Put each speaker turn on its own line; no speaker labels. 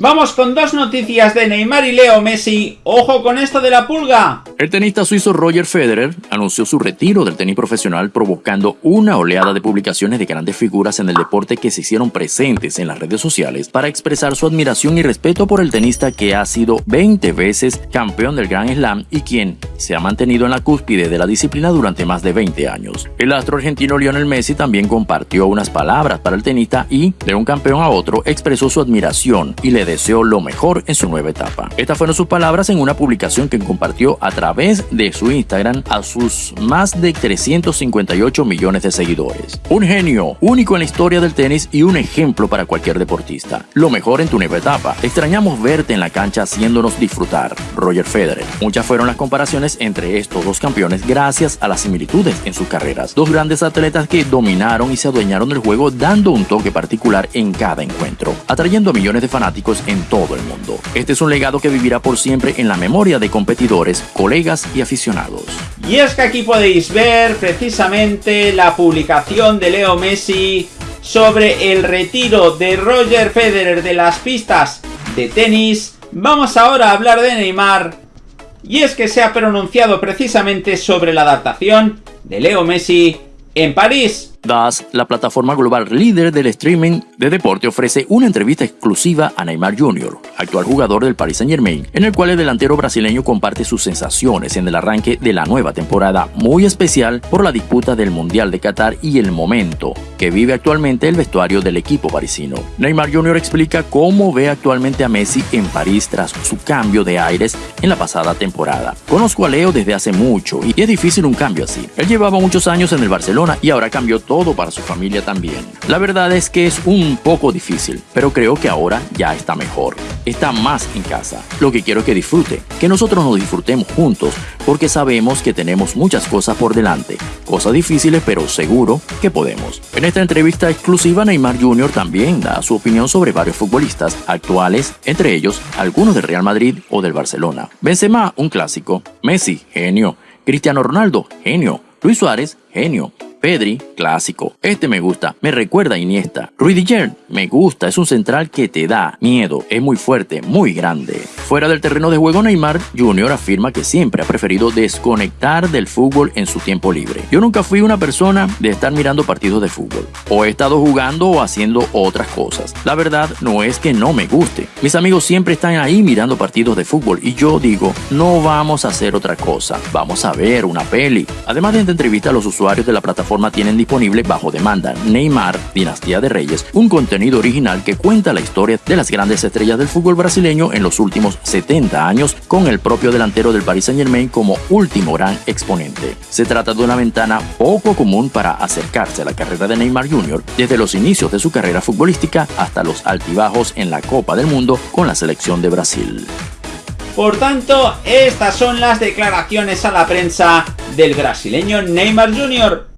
Vamos con dos noticias de Neymar y Leo Messi. ¡Ojo con esto de la pulga!
El tenista suizo Roger Federer anunció su retiro del tenis profesional provocando una oleada de publicaciones de grandes figuras en el deporte que se hicieron presentes en las redes sociales para expresar su admiración y respeto por el tenista que ha sido 20 veces campeón del Grand Slam y quien se ha mantenido en la cúspide de la disciplina durante más de 20 años. El astro argentino Lionel Messi también compartió unas palabras para el tenista y, de un campeón a otro, expresó su admiración y le deseó lo mejor en su nueva etapa. Estas fueron sus palabras en una publicación que compartió a través de su Instagram a sus más de 358 millones de seguidores. Un genio, único en la historia del tenis y un ejemplo para cualquier deportista. Lo mejor en tu nueva etapa. Extrañamos verte en la cancha haciéndonos disfrutar. Roger Federer. Muchas fueron las comparaciones entre estos dos campeones gracias a las similitudes en sus carreras. Dos grandes atletas que dominaron y se adueñaron del juego dando un toque particular en cada encuentro, atrayendo a millones de fanáticos en todo el mundo. Este es un legado que vivirá por siempre en la memoria de competidores, colegas y aficionados.
Y es que aquí podéis ver precisamente la publicación de Leo Messi sobre el retiro de Roger Federer de las pistas de tenis. Vamos ahora a hablar de Neymar. Y es que se ha pronunciado precisamente sobre la adaptación de Leo Messi en París.
DAS, la plataforma global líder del streaming de deporte, ofrece una entrevista exclusiva a Neymar Jr., actual jugador del Paris Saint Germain, en el cual el delantero brasileño comparte sus sensaciones en el arranque de la nueva temporada, muy especial por la disputa del Mundial de Qatar y el momento que vive actualmente el vestuario del equipo parisino. Neymar Jr. explica cómo ve actualmente a Messi en París tras su cambio de aires en la pasada temporada. Conozco a Leo desde hace mucho y es difícil un cambio así. Él llevaba muchos años en el Barcelona y ahora cambió todo para su familia también. La verdad es que es un poco difícil, pero creo que ahora ya está mejor. Está más en casa. Lo que quiero que disfrute, que nosotros nos disfrutemos juntos, porque sabemos que tenemos muchas cosas por delante. Cosas difíciles, pero seguro que podemos. En esta entrevista exclusiva, Neymar Jr. también da su opinión sobre varios futbolistas actuales, entre ellos algunos del Real Madrid o del Barcelona. Benzema, un clásico. Messi, genio. Cristiano Ronaldo, genio. Luis Suárez, genio. Pedri, clásico. Este me gusta, me recuerda a Iniesta. Rudiger, me gusta, es un central que te da miedo, es muy fuerte, muy grande. Fuera del terreno de juego, Neymar Jr. afirma que siempre ha preferido desconectar del fútbol en su tiempo libre. Yo nunca fui una persona de estar mirando partidos de fútbol. O he estado jugando o haciendo otras cosas. La verdad no es que no me guste. Mis amigos siempre están ahí mirando partidos de fútbol y yo digo, no vamos a hacer otra cosa. Vamos a ver una peli. Además de esta entrevista, los usuarios de la tienen disponible bajo demanda Neymar, Dinastía de Reyes, un contenido original que cuenta la historia de las grandes estrellas del fútbol brasileño en los últimos 70 años con el propio delantero del Paris Saint Germain como último gran exponente. Se trata de una ventana poco común para acercarse a la carrera de Neymar Jr. desde los inicios de su carrera futbolística hasta los altibajos en la Copa del Mundo con la selección de Brasil.
Por tanto, estas son las declaraciones a la prensa del brasileño Neymar Jr.